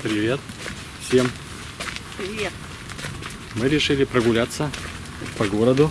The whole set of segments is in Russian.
Привет всем. Привет. Мы решили прогуляться по городу.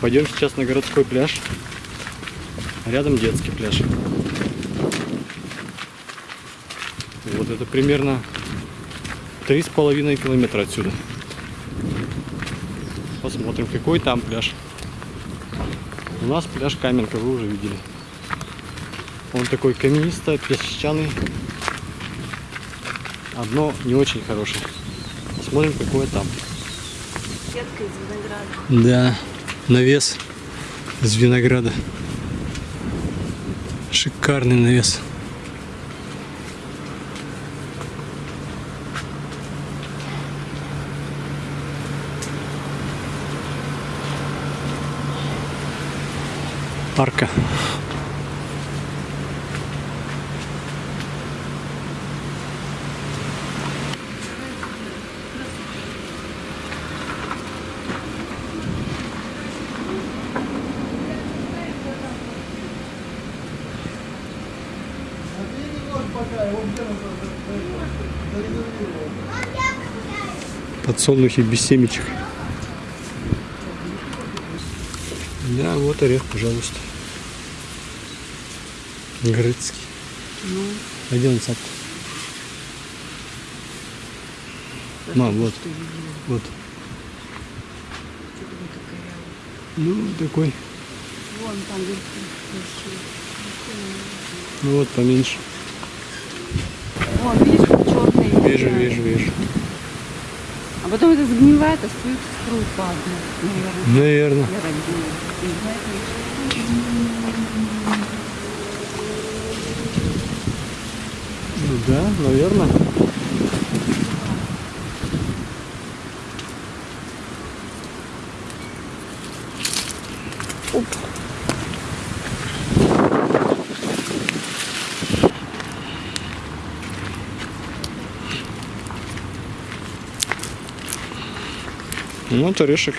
Пойдем сейчас на городской пляж. Рядом детский пляж. Вот это примерно три с половиной километра отсюда. Посмотрим, какой там пляж. У нас пляж Каменка, вы уже видели. Он такой каменисто, песчаный. Одно не очень хорошее. Посмотрим, какое там. Сетка из винограда. Да, навес из винограда. Шикарный навес. Арка. Подсолнухи без семечек. Да, вот орех, пожалуйста. Грецкий. Ну, Один сад. Мам, вот, вот. Ну, такой. Вон там. Ну вот поменьше. Вон, видишь, черный. Вижу, вижу, вижу. А потом это загнивает, остается струй по одной, наверное. Наверное. Я так думаю. Не знаю, Ну да, наверное. Оп. Ну, вот орешек.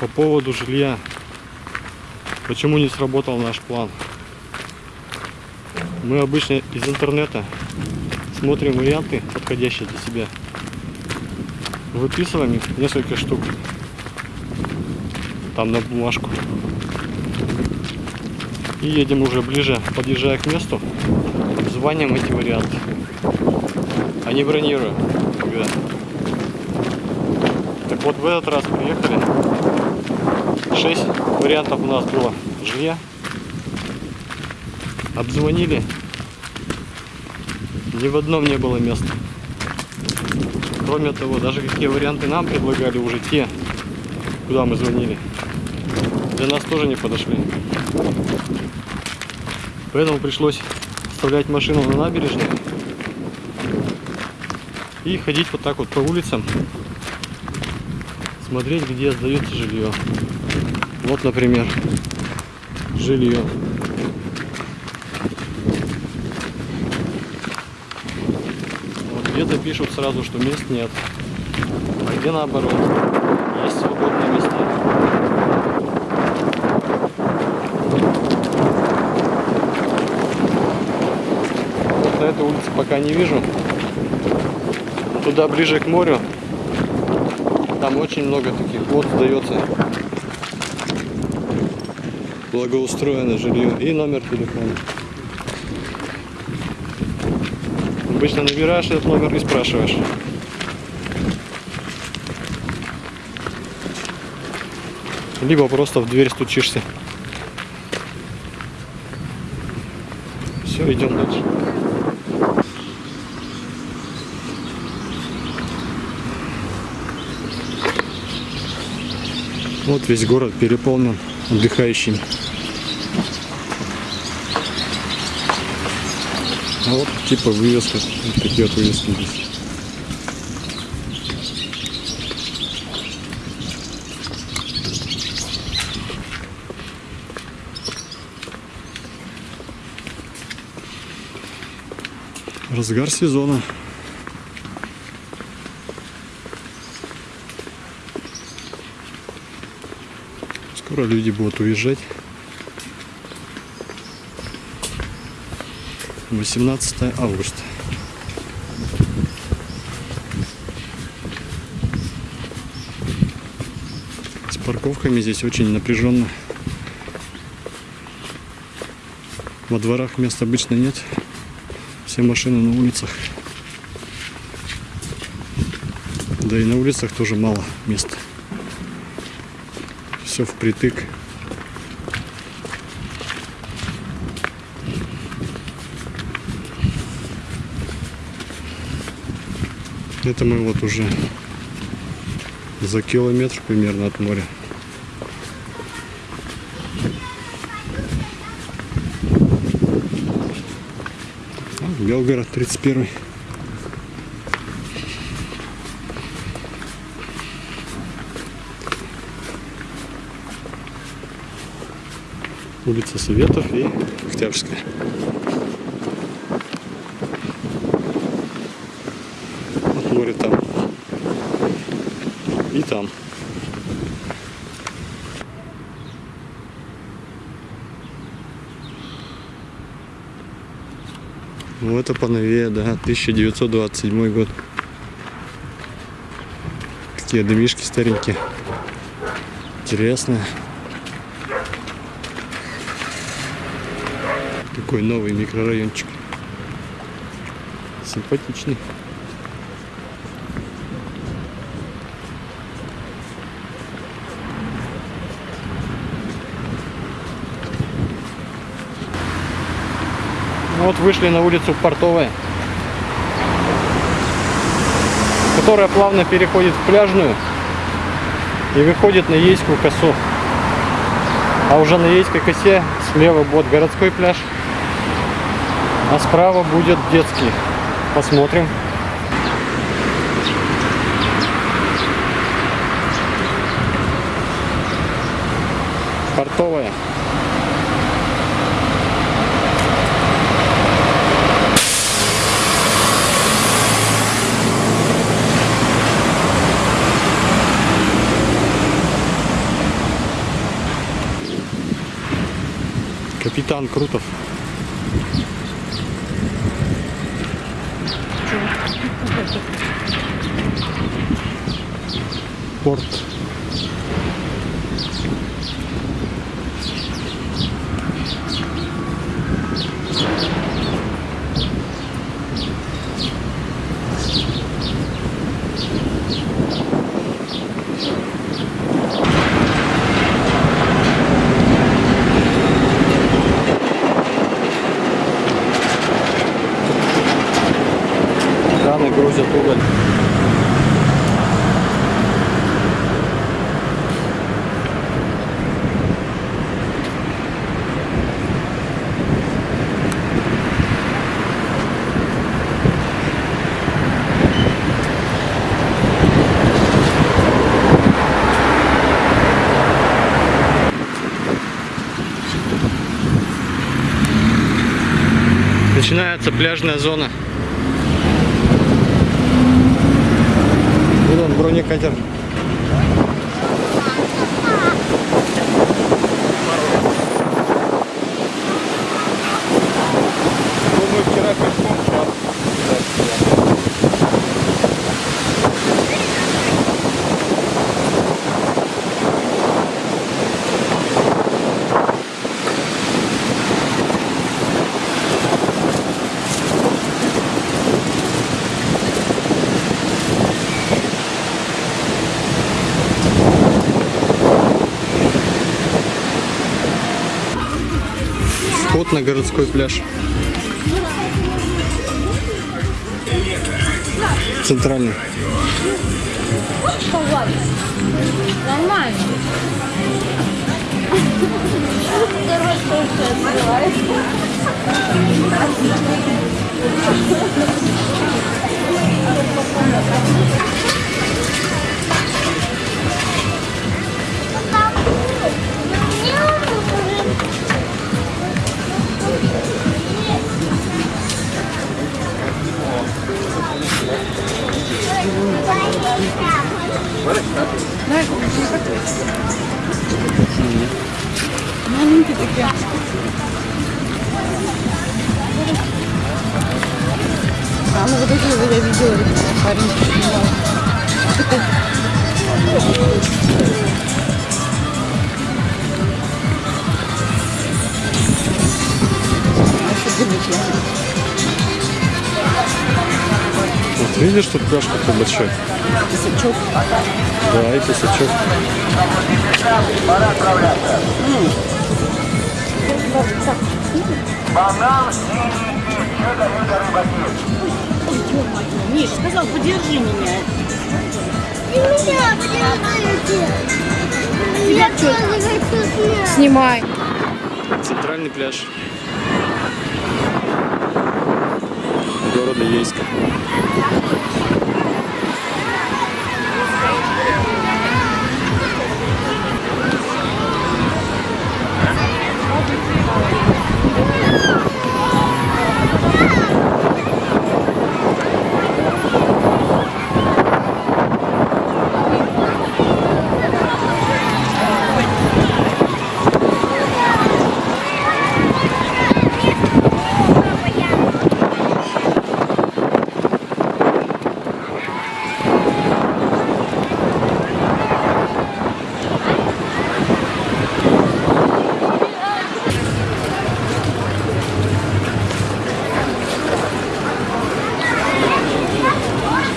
По поводу жилья. Почему не сработал наш план? Мы обычно из интернета смотрим варианты, подходящие для себя. Выписываем их несколько штук. Там на бумажку. Едем уже ближе, подъезжая к месту, звоним эти варианты. А не бронируем. никогда. Так вот в этот раз приехали. Шесть вариантов у нас было жилья. Обзвонили. Ни в одном не было места. Кроме того, даже какие варианты нам предлагали уже те, куда мы звонили, для нас тоже не подошли. Поэтому пришлось оставлять машину на набережной и ходить вот так вот по улицам, смотреть, где сдается жилье. Вот, например, жилье. Вот где-то пишут сразу, что мест нет, а где наоборот, есть свободные места. Улице пока не вижу. Туда ближе к морю. Там очень много таких вот сдается. Благоустроенное жилье и номер телефона. Обычно набираешь этот номер и спрашиваешь. Либо просто в дверь стучишься. Все, идем дальше. Вот весь город переполнен отдыхающими. А вот типа вывеска. Вот такие вот вывески здесь. Разгар сезона. Скоро люди будут уезжать. 18 августа. С парковками здесь очень напряженно. Во дворах мест обычно нет. Все машины на улицах. Да и на улицах тоже мало места. Все впритык. Это мы вот уже за километр примерно от моря. Белгород 31. Улица Советов и Октябрьская. Вот море там. И там. Ну это поновее, да, 1927 год. Какие домишки старенькие. Интересные. Такой новый микрорайончик. Симпатичный. Ну Вот вышли на улицу Портовая, которая плавно переходит в пляжную и выходит на Ейскую косу. А уже на Ейской косе слева будет городской пляж, а справа будет детский. Посмотрим. Портовая. Капитан Крутов. por Начинается пляжная зона. Вот он, бронекатер. Ну, мы вчера пешком, сейчас. Вход на городской пляж. Центральный. Нормально. Тоже А, ну вот эти вот я видела, парень снимал. Вот видишь, тут пляж какой большой. Песочок. Да, и песочок. Миш, сказал, подержи меня. И меня подержите. Я тоже хочу снять. Снимай. Центральный пляж города Ейска.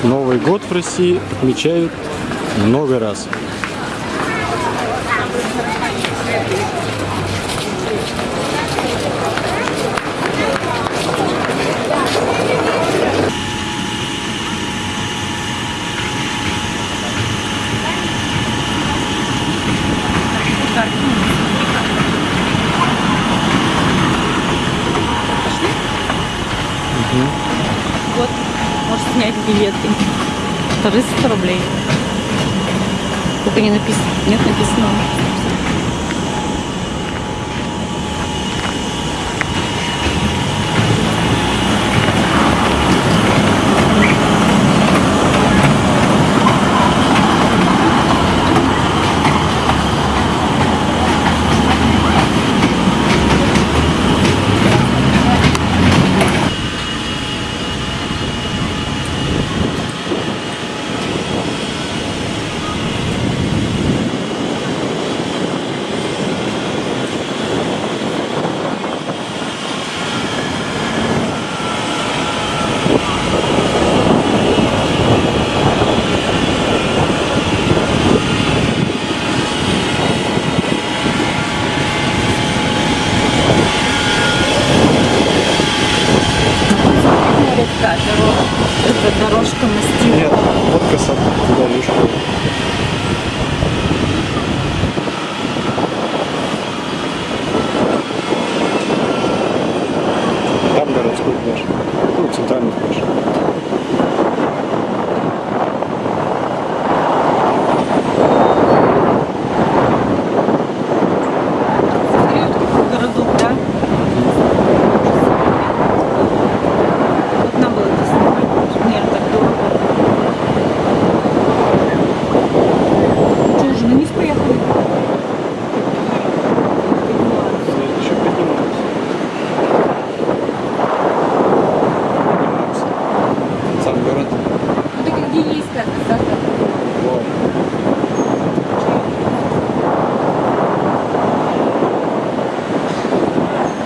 Новый год в России отмечают много раз. Вот, можешь снять билеты. 300 рублей. Только не написано. Нет, написано. Река, дорога. Это дорожка мастила. Нет, вот коса туда видишь. Там городской пляж. Ну, центральный пляж. городок, да? Вот нам было это снимать. Наверное, так дорого. Что, уже на низ поехали? Нет, еще поднимаются. Поднимаются. Сам город. Ну так где есть как да? Вот.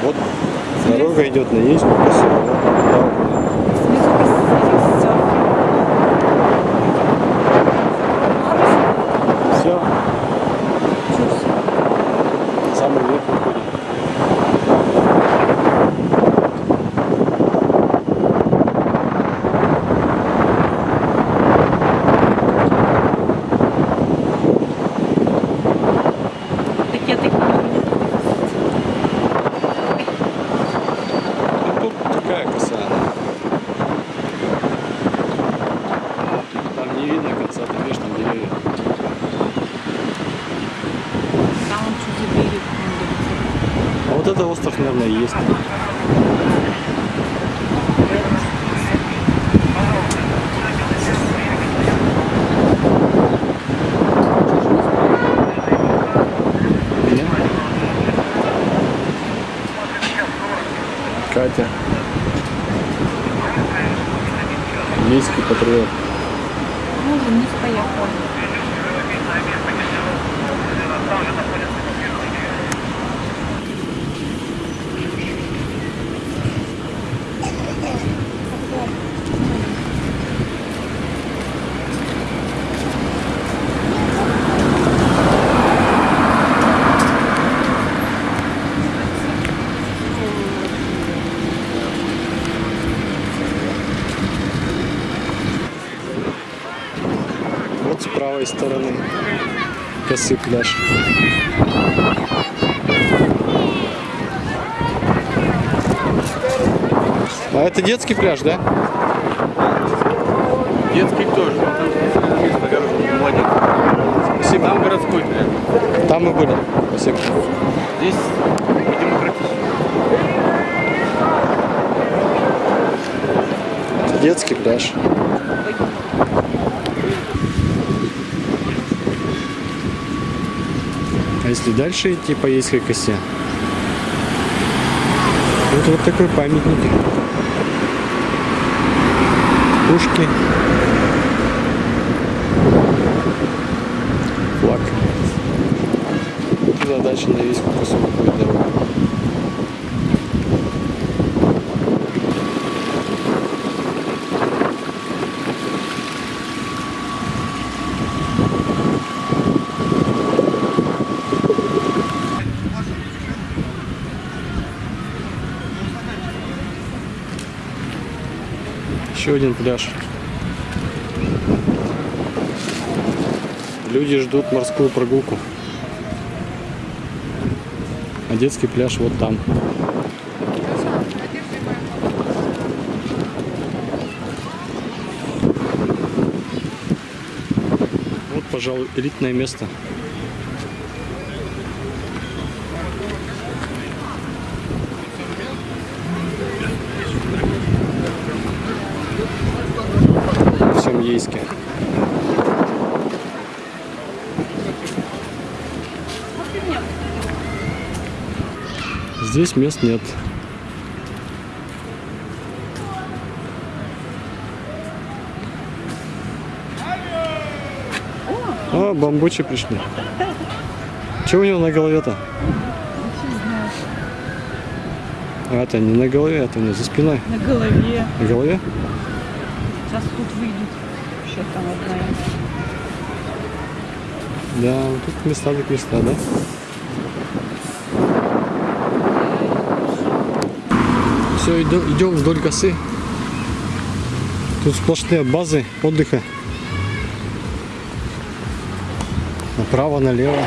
Вот дорога идет на Ейску, поселок. Снизу красиво. Все, самый верх выходит. Так я так Ну, тут такая коса. Там не видно конца, ты видишь, там деревья. Там он что за берег? А вот это остров, наверное, и есть. Катя. Ейский патриот. Мужа не поехал. С правой стороны косы пляж. А это детский пляж, да? Детский тоже. Спасибо. Там городской пляж. Там мы были. Спасибо. Здесь демократический. Это детский пляж. Если дальше идти по Ейской косе? Вот вот такой памятник. Пушки. Флаг. Дальше на Ейскую косу выходит Еще один пляж. Люди ждут морскую прогулку. А детский пляж вот там. Вот, пожалуй, элитное место. В всем Ейске. Здесь мест нет. А, бамбучи пришли. Что у него на голове-то? А, это не на голове, это у него за спиной. На голове. На голове? Сейчас тут выйдут. Еще там одна. Да, тут места так места, да? Все, идем вдоль косы. Тут сплошные базы отдыха. Направо, налево.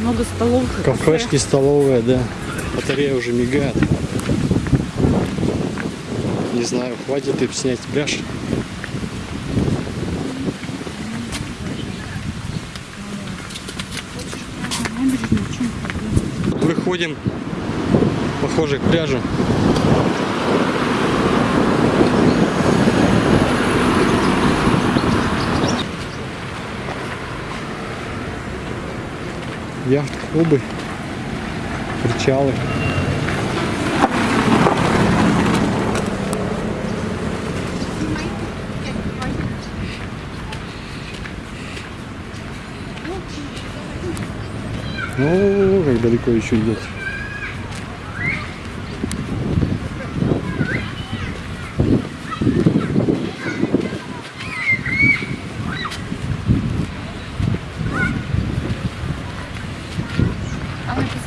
Много столов. Кафешки, столовые, да. Батарея уже мигает. Не знаю, хватит и снять пляж. Выходим, похоже, к пляжу. Яхт-клубы, причалы. О, как далеко еще идет.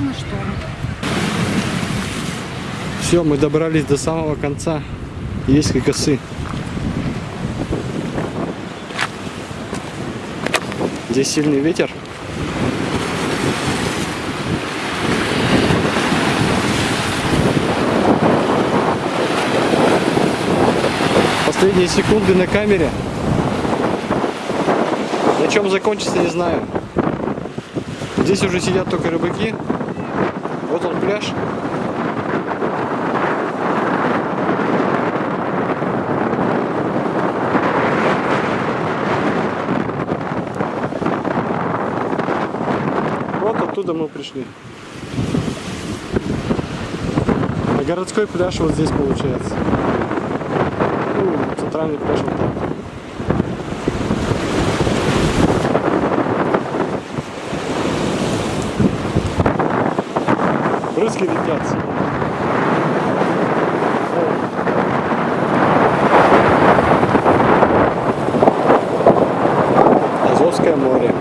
Написано что? Все, мы добрались до самого конца. Есть косы. Здесь сильный ветер. Последние секунды на камере. На чем закончится, не знаю. Здесь уже сидят только рыбаки. Пляж. Вот оттуда мы пришли. А городской пляж вот здесь получается. Ну, центральный пляж вот так. Брызги летят. Азовское море.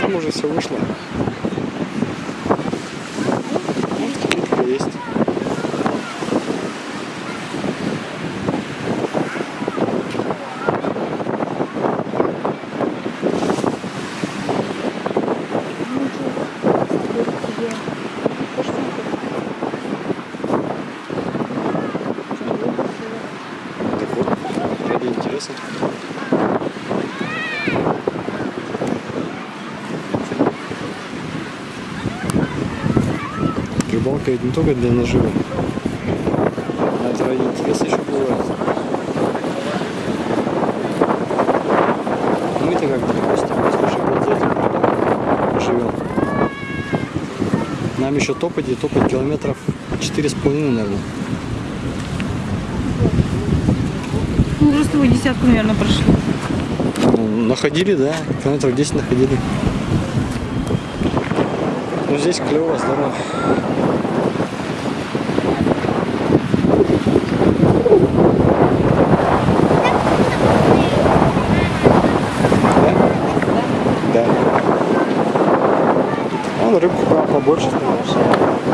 Там уже все вышло. Может, кибитка есть. Так вот, ради интереса. Ведь не только для наживы. А это ради интереса еще бывает. Мы-то как гости, слушай, живем. Нам еще топать и топать километров четыре с половиной, наверное. Ну, просто вы десятку, наверное, прошли. Ну, находили, да, километров 10 находили. Ну здесь клево, здорово. Да? Да. Вон рыбку побольше становится.